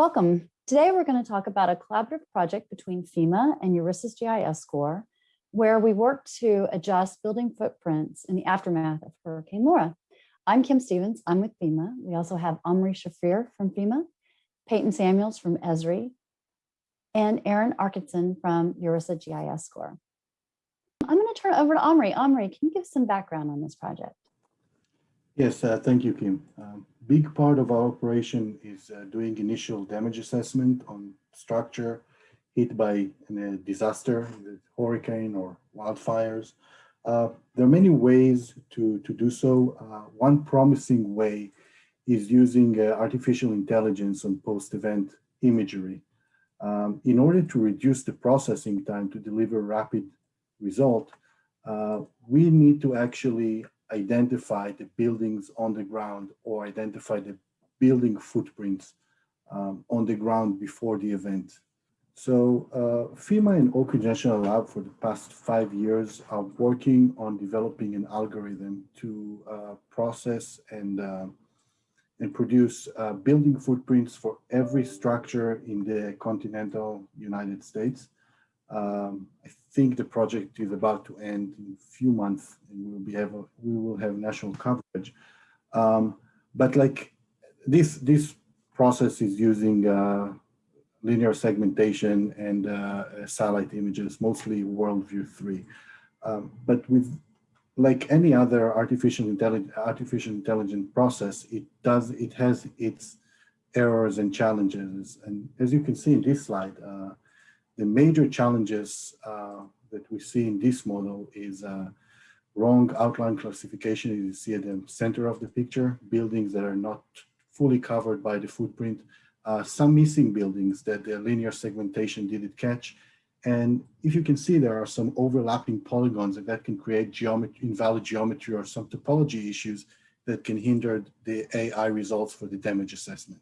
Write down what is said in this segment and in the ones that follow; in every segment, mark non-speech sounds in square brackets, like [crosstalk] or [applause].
Welcome. Today we're going to talk about a collaborative project between FEMA and URISA's GIS Corps, where we work to adjust building footprints in the aftermath of Hurricane Laura. I'm Kim Stevens, I'm with FEMA. We also have Omri Shafir from FEMA, Peyton Samuels from Esri, and Aaron Arkinson from URISA GIS Corps. I'm going to turn it over to Omri. Omri, can you give some background on this project? Yes, uh, thank you, Kim. Um, big part of our operation is uh, doing initial damage assessment on structure hit by a disaster, hurricane or wildfires. Uh, there are many ways to, to do so. Uh, one promising way is using uh, artificial intelligence on post-event imagery. Um, in order to reduce the processing time to deliver rapid result, uh, we need to actually identify the buildings on the ground or identify the building footprints um, on the ground before the event. So uh, FEMA and Oak Ridge National Lab for the past five years are working on developing an algorithm to uh, process and uh, and produce uh, building footprints for every structure in the continental United States. Um, I think the project is about to end in a few months and we will be have we will have national coverage. Um, but like this this process is using uh, linear segmentation and uh, satellite images, mostly WorldView 3. Um, but with like any other artificial intelligence artificial intelligent process, it does it has its errors and challenges. And as you can see in this slide, uh, the major challenges uh, that we see in this model is uh, wrong outline classification. You see at the center of the picture, buildings that are not fully covered by the footprint, uh, some missing buildings that the linear segmentation didn't catch. And if you can see, there are some overlapping polygons and that can create geometry, invalid geometry or some topology issues that can hinder the AI results for the damage assessment.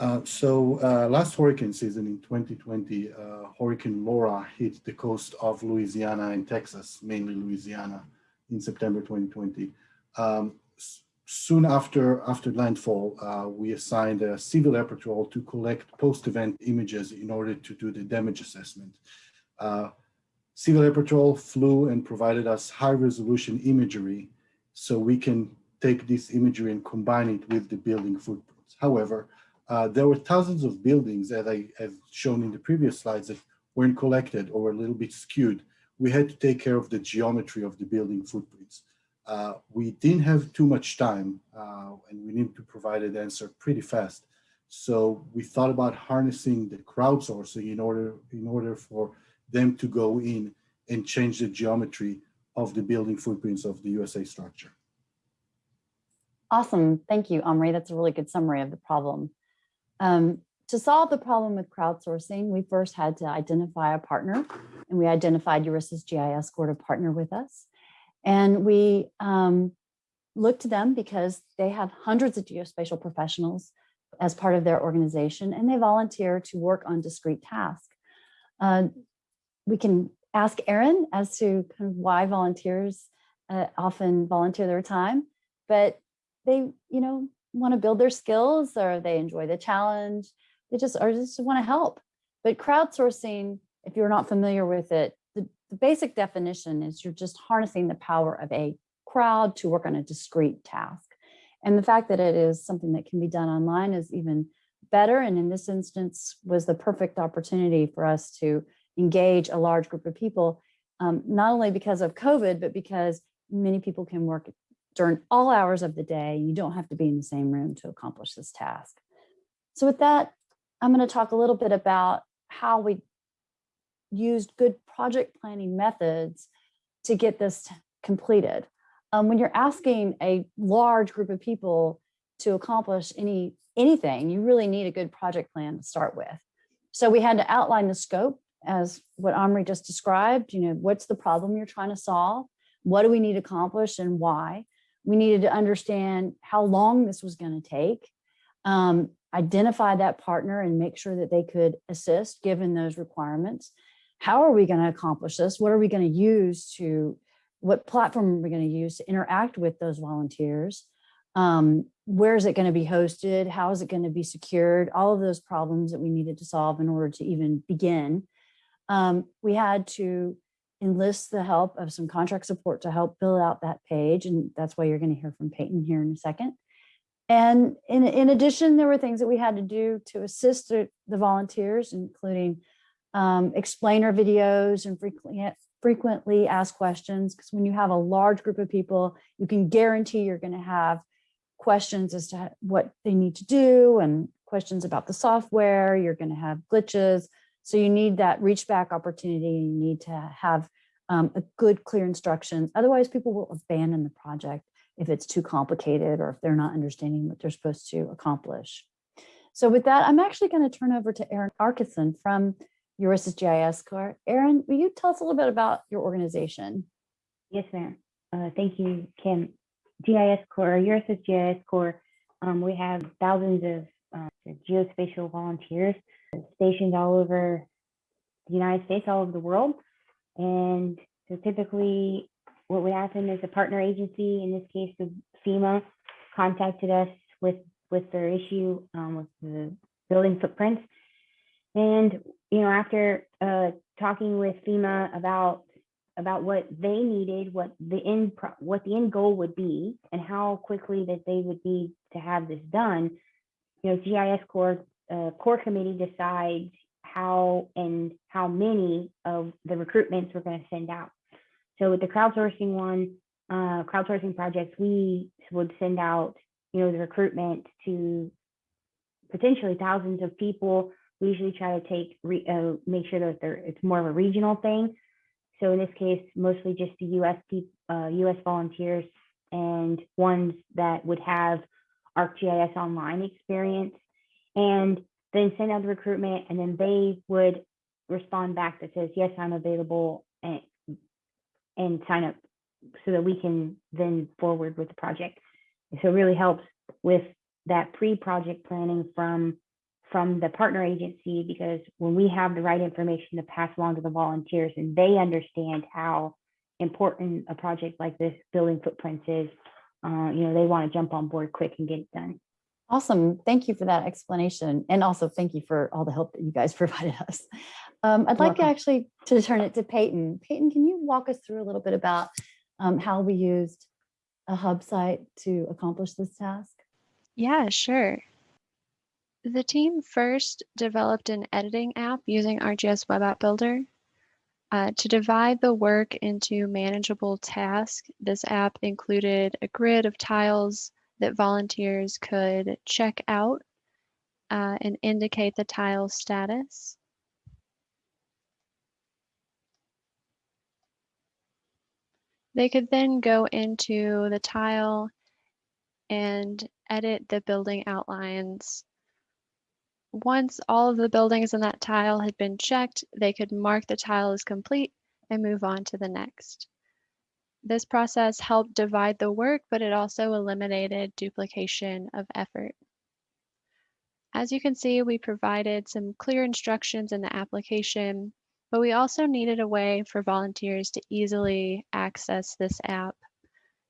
Uh, so uh, last hurricane season in 2020, uh, Hurricane Laura hit the coast of Louisiana and Texas, mainly Louisiana, in September 2020. Um, soon after after landfall, uh, we assigned a civil air patrol to collect post-event images in order to do the damage assessment. Uh, civil air patrol flew and provided us high-resolution imagery so we can take this imagery and combine it with the building footprints. However, uh, there were thousands of buildings, as I have shown in the previous slides, that weren't collected or were a little bit skewed. We had to take care of the geometry of the building footprints. Uh, we didn't have too much time uh, and we needed to provide an answer pretty fast. So we thought about harnessing the crowdsourcing in order, in order for them to go in and change the geometry of the building footprints of the USA structure. Awesome. Thank you, Omri. That's a really good summary of the problem. Um, to solve the problem with crowdsourcing, we first had to identify a partner and we identified URISA's GIS Corps to partner with us. And we um, looked to them because they have hundreds of geospatial professionals as part of their organization and they volunteer to work on discrete tasks. Uh, we can ask Aaron as to kind of why volunteers uh, often volunteer their time, but they, you know, want to build their skills or they enjoy the challenge. They just or just want to help. But crowdsourcing, if you're not familiar with it, the, the basic definition is you're just harnessing the power of a crowd to work on a discrete task. And the fact that it is something that can be done online is even better. And in this instance was the perfect opportunity for us to engage a large group of people, um, not only because of COVID, but because many people can work during all hours of the day. You don't have to be in the same room to accomplish this task. So with that, I'm going to talk a little bit about how we used good project planning methods to get this completed. Um, when you're asking a large group of people to accomplish any anything, you really need a good project plan to start with. So we had to outline the scope as what Omri just described, you know, what's the problem you're trying to solve? What do we need to accomplish and why? We needed to understand how long this was going to take, um, identify that partner and make sure that they could assist given those requirements. How are we going to accomplish this? What are we going to use to, what platform are we going to use to interact with those volunteers? Um, where is it going to be hosted? How is it going to be secured? All of those problems that we needed to solve in order to even begin. Um, we had to enlist the help of some contract support to help fill out that page. And that's why you're going to hear from Peyton here in a second. And in, in addition, there were things that we had to do to assist the, the volunteers, including um, explainer videos and frequently, frequently asked questions. Because when you have a large group of people, you can guarantee you're going to have questions as to what they need to do and questions about the software. You're going to have glitches. So you need that reach back opportunity. You need to have um, a good, clear instructions. Otherwise, people will abandon the project if it's too complicated or if they're not understanding what they're supposed to accomplish. So with that, I'm actually going to turn over to Erin Arkison from URISA's GIS Corps. Erin, will you tell us a little bit about your organization? Yes, ma'am. Uh, thank you, Kim. GIS Corps, URISA's GIS Corps, um, we have thousands of uh, geospatial volunteers stationed all over the United States, all over the world. And so typically what would happen is a partner agency, in this case, the FEMA, contacted us with, with their issue um, with the building footprints. And, you know, after uh, talking with FEMA about about what they needed, what the end what the end goal would be, and how quickly that they would need to have this done, you know, GIS Corps core committee decides how and how many of the recruitments we're going to send out. So with the crowdsourcing one, uh, crowdsourcing projects, we would send out, you know, the recruitment to potentially thousands of people. We usually try to take, re, uh, make sure that it's more of a regional thing. So in this case, mostly just the US, uh, US volunteers and ones that would have ArcGIS online experience and then send out the recruitment and then they would respond back that says, yes, I'm available and, and sign up so that we can then forward with the project. so it really helps with that pre-project planning from from the partner agency because when we have the right information to pass along to the volunteers and they understand how important a project like this building footprints is, uh, you know, they want to jump on board quick and get it done. Awesome. Thank you for that explanation. And also thank you for all the help that you guys [laughs] provided us. Um, I'd like to actually to turn it to Peyton. Peyton, can you walk us through a little bit about um, how we used a hub site to accomplish this task? Yeah, sure. The team first developed an editing app using ArcGIS Web App Builder. Uh, to divide the work into manageable tasks, this app included a grid of tiles, that volunteers could check out uh, and indicate the tile status. They could then go into the tile and edit the building outlines. Once all of the buildings in that tile had been checked, they could mark the tile as complete and move on to the next. This process helped divide the work, but it also eliminated duplication of effort. As you can see, we provided some clear instructions in the application, but we also needed a way for volunteers to easily access this app.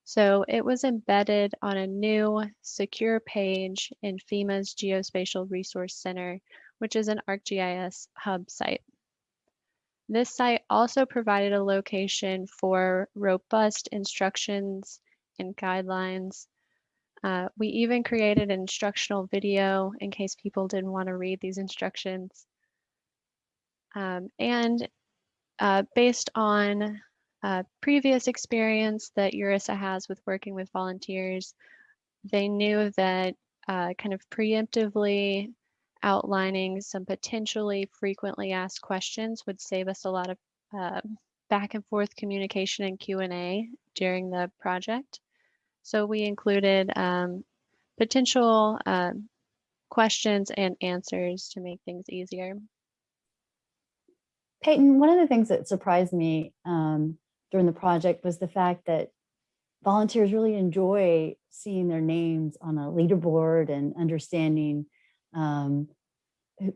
So it was embedded on a new secure page in FEMA's Geospatial Resource Center, which is an ArcGIS hub site. This site also provided a location for robust instructions and guidelines. Uh, we even created an instructional video in case people didn't want to read these instructions. Um, and uh, based on uh, previous experience that URISA has with working with volunteers, they knew that uh, kind of preemptively outlining some potentially frequently asked questions would save us a lot of uh, back and forth communication and Q&A during the project. So we included um, potential uh, questions and answers to make things easier. Peyton, one of the things that surprised me um, during the project was the fact that volunteers really enjoy seeing their names on a leaderboard and understanding um,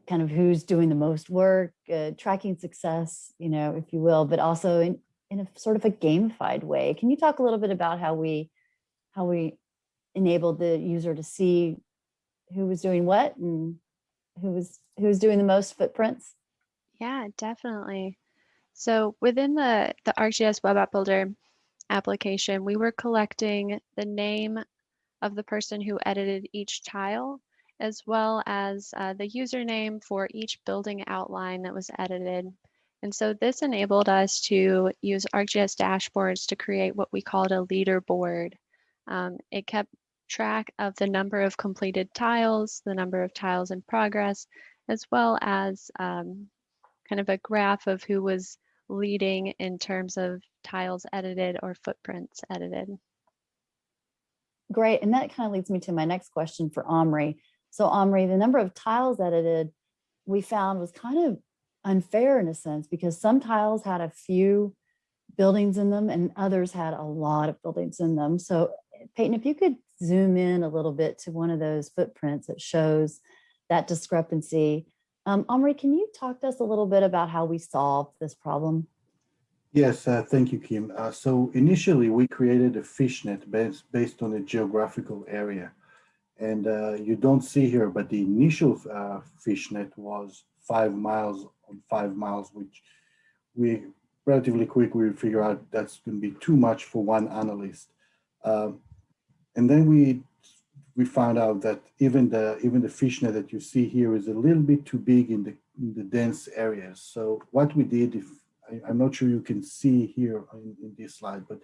kind of who's doing the most work, uh, tracking success, you know, if you will, but also in, in a sort of a gamified way. Can you talk a little bit about how we how we enabled the user to see who was doing what and who was who was doing the most footprints? Yeah, definitely. So within the, the ArcGIS Web App Builder application, we were collecting the name of the person who edited each tile, as well as uh, the username for each building outline that was edited. And so this enabled us to use ArcGIS dashboards to create what we called a leaderboard. Um, it kept track of the number of completed tiles, the number of tiles in progress, as well as um, kind of a graph of who was leading in terms of tiles edited or footprints edited. Great. And that kind of leads me to my next question for Omri. So Omri, the number of tiles edited we found was kind of unfair in a sense because some tiles had a few buildings in them and others had a lot of buildings in them. So Peyton, if you could zoom in a little bit to one of those footprints that shows that discrepancy. Um, Omri, can you talk to us a little bit about how we solved this problem? Yes, uh, thank you, Kim. Uh, so initially we created a fishnet based, based on a geographical area. And uh, you don't see here, but the initial uh, fishnet was five miles on five miles, which we relatively quick, we figure out that's going to be too much for one analyst. Um, and then we we found out that even the even the fishnet that you see here is a little bit too big in the in the dense areas. So what we did, if I, am not sure you can see here in, in, this slide, but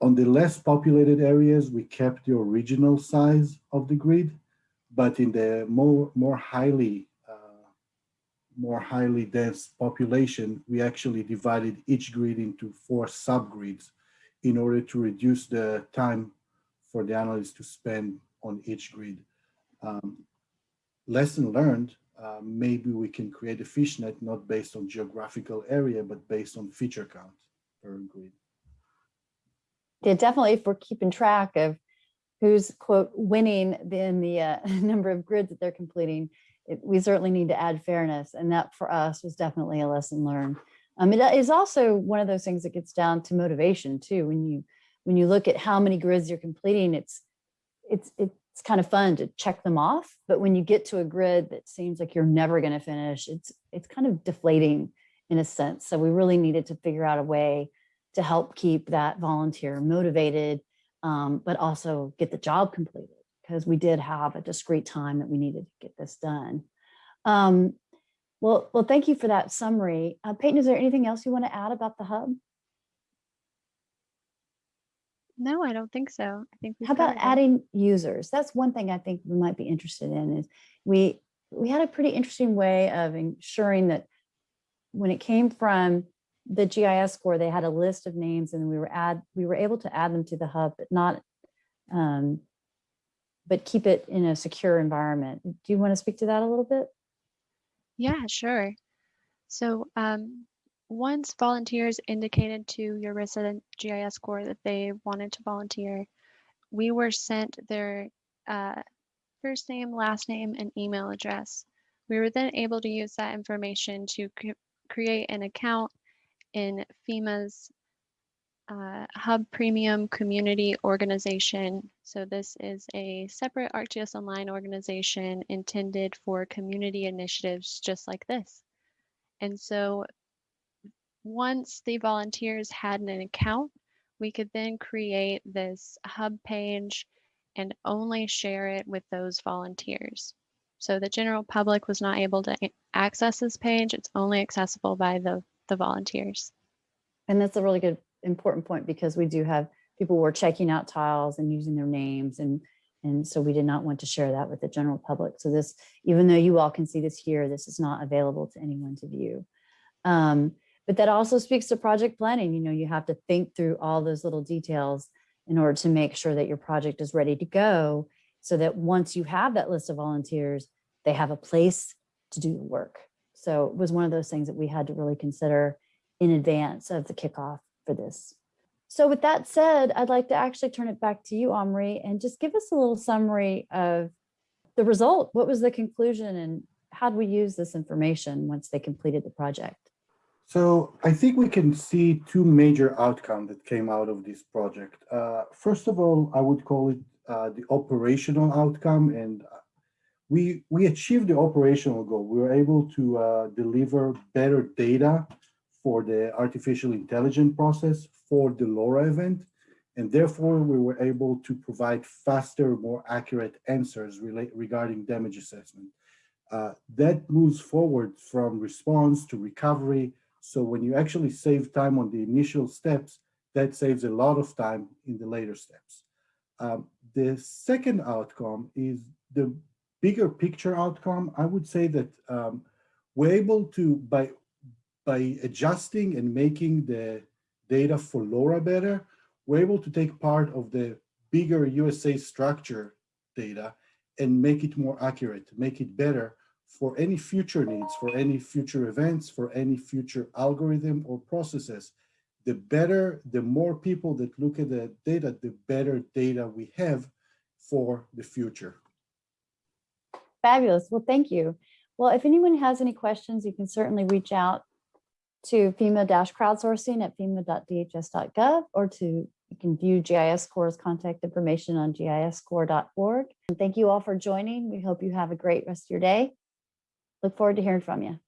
on the less populated areas, we kept the original size of the grid, but in the more more highly uh, more highly dense population, we actually divided each grid into four subgrids in order to reduce the time for the analyst to spend on each grid. Um, lesson learned, uh, maybe we can create a fishnet not based on geographical area, but based on feature count per grid. Yeah, definitely if we're keeping track of who's quote winning in the uh, [laughs] number of grids that they're completing, it, we certainly need to add fairness. And that for us was definitely a lesson learned. Um, it is also one of those things that gets down to motivation too. When you when you look at how many grids you're completing, it's it's it's kind of fun to check them off. But when you get to a grid that seems like you're never going to finish, it's it's kind of deflating in a sense. So we really needed to figure out a way to help keep that volunteer motivated, um, but also get the job completed because we did have a discrete time that we needed to get this done. Um, well, well, thank you for that summary. Uh, Peyton, is there anything else you want to add about the hub? No, I don't think so. I think How about adding users? That's one thing I think we might be interested in is we we had a pretty interesting way of ensuring that when it came from the GIS Corps, they had a list of names and we were add we were able to add them to the hub, but not um, but keep it in a secure environment. Do you want to speak to that a little bit? Yeah, sure. So um, once volunteers indicated to URISA's GIS Corps that they wanted to volunteer, we were sent their uh, first name, last name, and email address. We were then able to use that information to create an account in FEMA's uh, Hub Premium Community Organization. So this is a separate ArcGIS Online organization intended for community initiatives just like this. And so once the volunteers had an account, we could then create this hub page and only share it with those volunteers. So the general public was not able to access this page. It's only accessible by the, the volunteers. And that's a really good, important point because we do have people who are checking out tiles and using their names. And, and so we did not want to share that with the general public. So this, even though you all can see this here, this is not available to anyone to view. Um, but that also speaks to project planning. You know, you have to think through all those little details in order to make sure that your project is ready to go so that once you have that list of volunteers, they have a place to do the work. So it was one of those things that we had to really consider in advance of the kickoff for this. So with that said, I'd like to actually turn it back to you, Omri, and just give us a little summary of the result. What was the conclusion and how do we use this information once they completed the project? So I think we can see two major outcomes that came out of this project. Uh, first of all, I would call it uh, the operational outcome and we, we achieved the operational goal. We were able to uh, deliver better data for the artificial intelligence process for the Laura event. And therefore, we were able to provide faster, more accurate answers regarding damage assessment. Uh, that moves forward from response to recovery. So when you actually save time on the initial steps, that saves a lot of time in the later steps. Um, the second outcome is the bigger picture outcome. I would say that um, we're able to, by, by adjusting and making the data for Laura better, we're able to take part of the bigger USA structure data and make it more accurate, make it better for any future needs, for any future events, for any future algorithm or processes. The better, the more people that look at the data, the better data we have for the future. Fabulous. Well, thank you. Well, if anyone has any questions, you can certainly reach out to FEMA-crowdsourcing at fema.dhs.gov or to you can view GIS Corps' contact information on giscorps.org. And thank you all for joining. We hope you have a great rest of your day. Look forward to hearing from you.